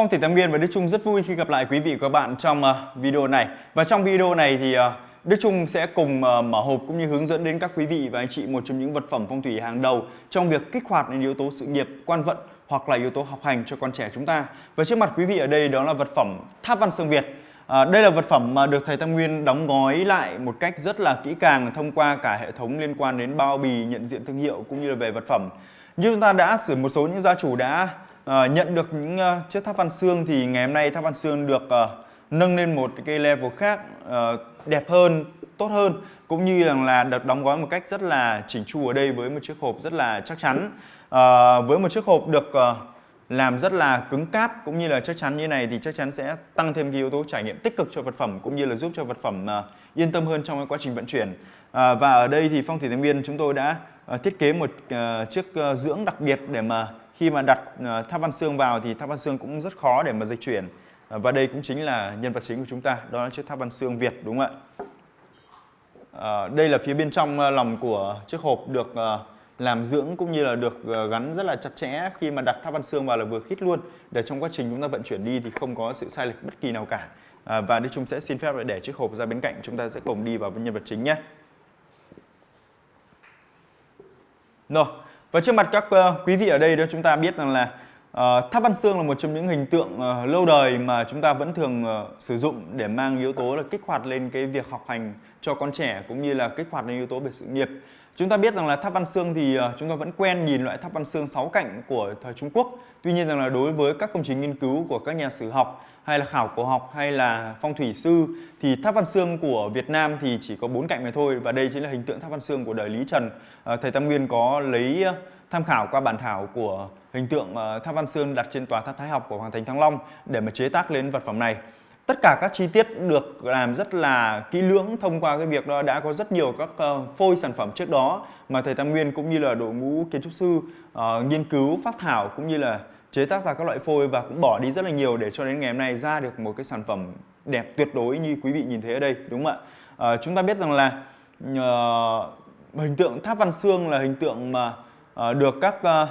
Phong thủy Tam Nguyên và Đức Trung rất vui khi gặp lại quý vị và các bạn trong ờ, video này. Và trong video này thì ờ, Đức Trung sẽ cùng ờ, mở hộp cũng như hướng dẫn đến các quý vị và anh chị một trong những vật phẩm phong thủy hàng đầu trong việc kích hoạt những yếu tố sự nghiệp, quan vận hoặc là yếu tố học hành cho con trẻ chúng ta. Và trước mặt quý vị ở đây đó là vật phẩm Tháp Văn Sương Việt. À, đây là vật phẩm mà được thầy Tam Nguyên đóng gói lại một cách rất là kỹ càng thông qua cả hệ thống liên quan đến bao bì, nhận diện thương hiệu cũng như là về vật phẩm. Như chúng ta đã xử một số những gia chủ đã À, nhận được những uh, chiếc tháp Văn Xương thì ngày hôm nay tháp Văn Xương được uh, nâng lên một cái level khác uh, đẹp hơn, tốt hơn cũng như rằng là được đóng gói một cách rất là chỉnh chu ở đây với một chiếc hộp rất là chắc chắn. Uh, với một chiếc hộp được uh, làm rất là cứng cáp cũng như là chắc chắn như này thì chắc chắn sẽ tăng thêm cái yếu tố trải nghiệm tích cực cho vật phẩm cũng như là giúp cho vật phẩm uh, yên tâm hơn trong cái quá trình vận chuyển. Uh, và ở đây thì Phong thủy Thái Nguyên chúng tôi đã uh, thiết kế một uh, chiếc uh, dưỡng đặc biệt để mà khi mà đặt ờ, tháp văn xương vào thì tháp văn xương cũng rất khó để mà dịch chuyển. Ờ, và đây cũng chính là nhân vật chính của chúng ta đó là chiếc tháp văn xương Việt đúng không ạ? À, đây là phía bên trong lòng của chiếc hộp được làm dưỡng cũng như là được gắn rất là chặt chẽ. Khi mà đặt tháp văn xương vào là vừa khít luôn để trong quá trình chúng ta vận chuyển đi thì không có sự sai lệch bất kỳ nào cả. À, và đây chúng sẽ xin phép để chiếc hộp ra bên cạnh chúng ta sẽ cùng đi vào với nhân vật chính nhé. Rồi và trước mặt các uh, quý vị ở đây đó chúng ta biết rằng là uh, tháp văn xương là một trong những hình tượng uh, lâu đời mà chúng ta vẫn thường uh, sử dụng để mang yếu tố là kích hoạt lên cái việc học hành cho con trẻ cũng như là kích hoạt lên yếu tố về sự nghiệp. Chúng ta biết rằng là tháp văn xương thì ờ, chúng ta vẫn quen nhìn loại tháp văn xương sáu cạnh của thời Trung Quốc. Tuy nhiên rằng là đối với các công trình nghiên cứu của các nhà sử học, hay là khảo cổ học, hay là phong thủy sư, thì tháp văn xương của Việt Nam thì chỉ có bốn cạnh mà thôi, và đây chính là hình tượng tháp văn xương của đời Lý Trần. Ờ, thầy Tam Nguyên có lấy ờ, tham khảo qua bản thảo của hình tượng tháp văn xương đặt trên tòa tháp Thái học của Hoàng Thành Thăng Long để mà chế tác lên vật phẩm này. Tất cả các chi tiết được làm rất là kỹ lưỡng thông qua cái việc đó. Đã có rất nhiều các ờ, phôi sản phẩm trước đó mà thầy Tam Nguyên cũng như là đội ngũ kiến trúc sư uh, nghiên cứu phát thảo cũng như là chế tác ra các loại phôi và cũng bỏ đi rất là nhiều để cho đến ngày hôm nay ra được một cái sản phẩm đẹp tuyệt đối như quý vị nhìn thấy ở đây đúng không ạ? Uh, chúng ta biết rằng là uh, hình tượng tháp văn xương là hình tượng mà uh, được các uh,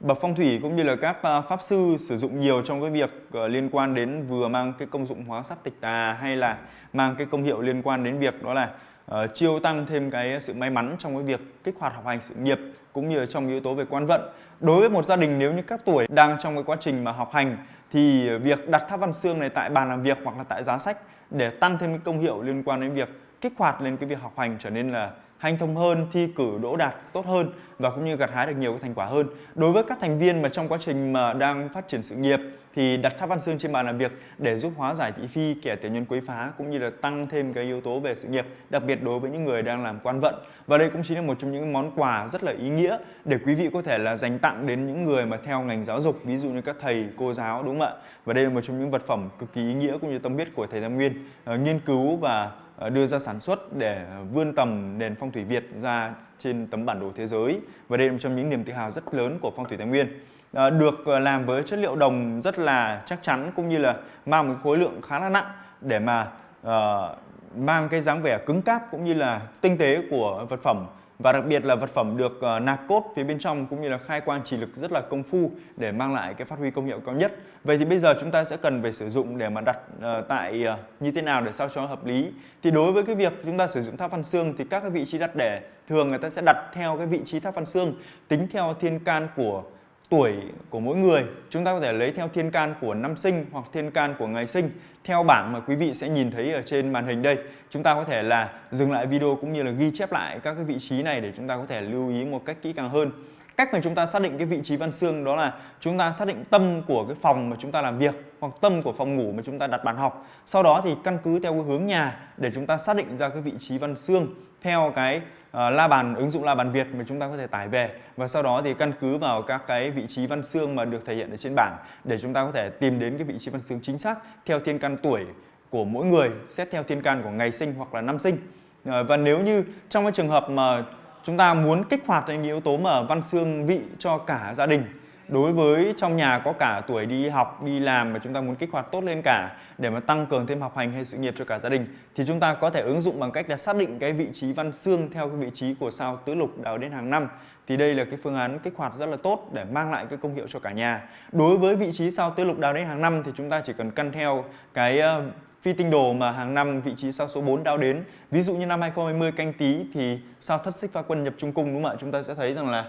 bậc phong thủy cũng như là các à, pháp sư sử dụng nhiều trong cái việc ờ, liên quan đến vừa mang cái công dụng hóa sát tịch tà hay là mang cái công hiệu liên quan đến việc đó là uh, chiêu tăng thêm cái sự may mắn trong cái việc kích hoạt học hành sự nghiệp cũng như là trong yếu tố về quan vận. Đối với một gia đình nếu như các tuổi đang trong cái quá trình mà học hành thì việc đặt tháp văn xương này tại bàn làm việc hoặc là tại giá sách để tăng thêm cái công hiệu liên quan đến việc kích hoạt lên cái việc học hành trở nên là hanh thông hơn, thi cử đỗ đạt tốt hơn và cũng như gặt hái được nhiều cái thành quả hơn. Đối với các thành viên mà trong quá trình mà đang phát triển sự nghiệp thì đặt tháp văn xương trên bàn làm việc để giúp hóa giải thị phi, kẻ tiểu nhân quấy phá cũng như là tăng thêm cái yếu tố về sự nghiệp, đặc biệt đối với những người đang làm quan vận. Và đây cũng chính là một trong những món quà rất là ý nghĩa để quý vị có thể là dành tặng đến những người mà theo ngành giáo dục, ví dụ như các thầy, cô giáo đúng không ạ? Và đây là một trong những vật phẩm cực kỳ ý nghĩa cũng như tâm huyết của thầy Tam Nguyên uh, nghiên cứu và ờ, đưa ra sản xuất để vươn tầm nền phong thủy Việt ra trên tấm bản đồ thế giới và đây là một trong những niềm tự hào rất lớn của phong thủy Thái Nguyên Ờ, được ờ, làm với chất liệu đồng rất là chắc chắn cũng như là mang một khối lượng khá là nặng để mà uh, mang cái dáng vẻ cứng cáp cũng như là tinh tế của vật phẩm và đặc biệt là vật phẩm được uh, nạp cốt phía bên trong cũng như là khai quang chỉ lực rất là công phu để mang lại cái phát huy công hiệu cao nhất. Vậy thì bây giờ chúng ta sẽ cần phải sử dụng để mà đặt uh, tại uh, như thế nào để sao cho hợp lý. Thì đối với cái việc chúng ta sử dụng tháp văn xương thì các cái vị trí đặt để thường người ta sẽ đặt theo cái vị trí tháp văn xương tính theo thiên can của tuổi của mỗi người, chúng ta có thể lấy theo thiên can của năm sinh hoặc thiên can của ngày sinh. Theo bảng mà quý vị sẽ nhìn thấy ở trên màn hình đây, chúng ta có thể là dừng lại video cũng như là ghi chép lại các cái vị trí này để chúng ta có thể lưu ý một cách kỹ càng hơn cách mà chúng ta xác định cái vị trí văn xương đó là chúng ta xác định tâm của cái phòng mà chúng ta làm việc hoặc tâm của phòng ngủ mà chúng ta đặt bàn học. Sau đó thì căn cứ theo cái hướng nhà để chúng ta xác định ra cái vị trí văn xương theo cái uh, la bàn ứng dụng la bàn Việt mà chúng ta có thể tải về. Và sau đó thì căn cứ vào các cái vị trí văn xương mà được thể hiện ở trên bảng để chúng ta có thể tìm đến cái vị trí văn xương chính xác theo thiên can tuổi của mỗi người xét theo thiên can của ngày sinh hoặc là năm sinh. Uh, và nếu như trong cái trường hợp mà chúng ta muốn kích hoạt những yếu tố mà văn xương vị cho cả gia đình. Đối với trong nhà có cả tuổi đi học, đi làm mà chúng ta muốn kích hoạt tốt lên cả, để mà tăng cường thêm học hành hay sự nghiệp cho cả gia đình, thì chúng ta có thể ứng dụng bằng cách là xác định cái vị trí văn xương theo cái vị trí của sao tứ lục đào đến hàng năm. Thì đây là cái phương án kích hoạt rất là tốt để mang lại cái công hiệu cho cả nhà. Đối với vị trí sao tứ lục đào đến hàng năm thì chúng ta chỉ cần căn theo cái ờ, phi tinh đồ mà hàng năm vị trí sao số 4 đao đến ví dụ như năm 2020 canh tí thì sao thất xích pha quân nhập trung cung đúng không ạ chúng ta sẽ thấy rằng là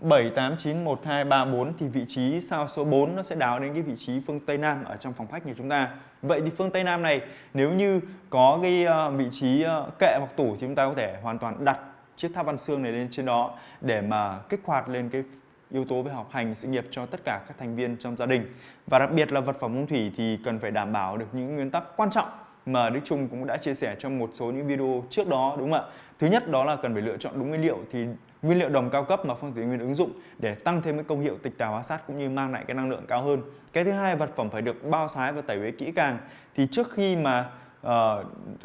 7, 8, 9, 1, 2, 3, 4 thì vị trí sao số 4 nó sẽ đáo đến cái vị trí phương Tây Nam ở trong phòng khách của chúng ta. Vậy thì phương Tây Nam này nếu như có cái ờ, vị trí ờ, kệ hoặc tủ thì chúng ta có thể hoàn toàn đặt chiếc tháp văn xương này lên trên đó để mà kích hoạt lên cái yếu tố về học hành, sự nghiệp cho tất cả các thành viên trong gia đình. Và đặc biệt là vật phẩm phong thủy thì cần phải đảm bảo được những nguyên tắc quan trọng mà Đức Trung cũng đã chia sẻ trong một số những video trước đó, đúng không ạ? Thứ nhất đó là cần phải lựa chọn đúng nguyên liệu thì nguyên liệu đồng cao cấp mà phong thủy nguyên ứng dụng để tăng thêm cái công hiệu tịch tào hóa sát cũng như mang lại cái năng lượng cao hơn. Cái thứ hai, vật phẩm phải được bao sái và tẩy uế kỹ càng. Thì trước khi mà uh,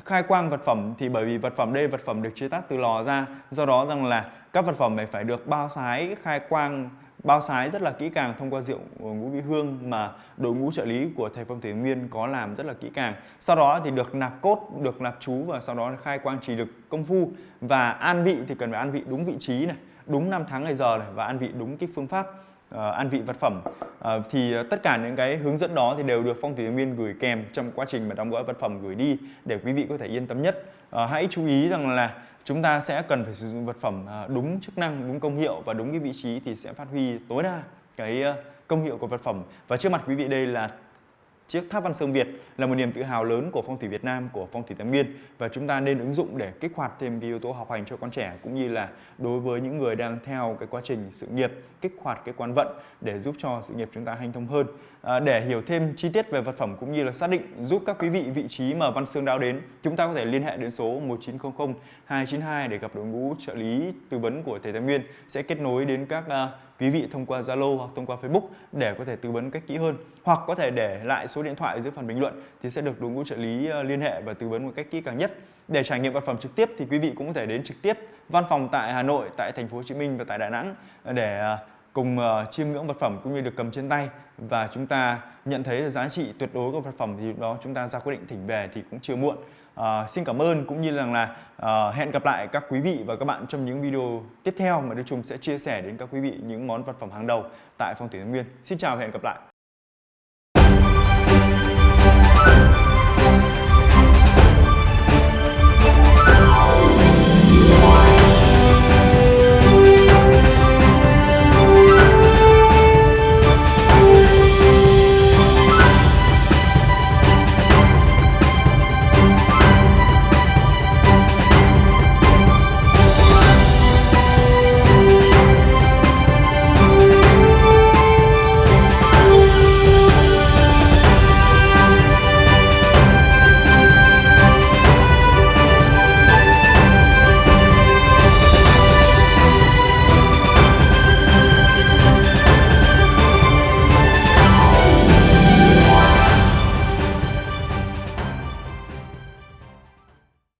khai quang vật phẩm thì bởi vì vật phẩm đây vật phẩm được chế tác từ lò ra do đó rằng là các vật phẩm này phải được bao sái khai quang bao sái rất là kỹ càng thông qua rượu ngũ vị hương mà đội ngũ trợ lý của thầy phong thủy nguyên có làm rất là kỹ càng. Sau đó thì được nạp cốt được nạp chú và sau đó khai quang trì lực công phu và an vị thì cần phải an vị đúng vị trí này đúng năm tháng ngày giờ này và an vị đúng cái phương pháp. Ờ, an vị vật phẩm ờ, thì ờ, tất cả những cái hướng dẫn đó thì đều được phong thủy viên gửi kèm trong quá trình mà đóng gói vật phẩm gửi đi để quý vị có thể yên tâm nhất hãy chú ý rằng là chúng ta sẽ cần phải sử dụng vật phẩm đúng chức năng, đúng công hiệu và đúng cái vị trí thì sẽ phát huy tối đa cái công hiệu của vật phẩm. Và trước mặt quý vị đây là Chiếc tháp Văn Sơn Việt là một niềm tự hào lớn của phong thủy Việt Nam, của phong thủy Tam Nguyên và chúng ta nên ứng dụng để kích hoạt thêm cái yếu tố học hành cho con trẻ cũng như là đối với những người đang theo cái quá trình sự nghiệp kích hoạt cái quan vận để giúp cho sự nghiệp chúng ta hanh thông hơn. À, để hiểu thêm chi tiết về vật phẩm cũng như là xác định giúp các quý vị vị trí mà Văn Xương đao đến, chúng ta có thể liên hệ đến số 1900 292 để gặp đội ngũ trợ lý tư vấn của thầy Tam Nguyên sẽ kết nối đến các uh, quý vị thông qua Zalo hoặc thông qua Facebook để có thể tư vấn cách kỹ hơn hoặc có thể để lại số điện thoại dưới phần bình luận thì sẽ được đội ngũ trợ lý ờ, liên hệ và tư vấn một cách kỹ càng nhất. Để trải nghiệm vật phẩm trực tiếp thì quý vị cũng có thể đến trực tiếp văn phòng tại Hà Nội, tại thành phố Hồ Chí Minh và tại Đà Nẵng để ờ, cùng uh, chiêm ngưỡng vật phẩm cũng như được cầm trên tay và chúng ta nhận thấy giá trị tuyệt đối của vật phẩm thì đó chúng ta ra quyết định thỉnh về thì cũng chưa muộn. Uh, xin cảm ơn cũng như rằng là uh, hẹn gặp lại các quý vị và các bạn trong những video tiếp theo mà Đức Trung sẽ chia sẻ đến các quý vị những món vật phẩm hàng đầu tại Phong thủy Nguyên. Xin chào và hẹn gặp lại.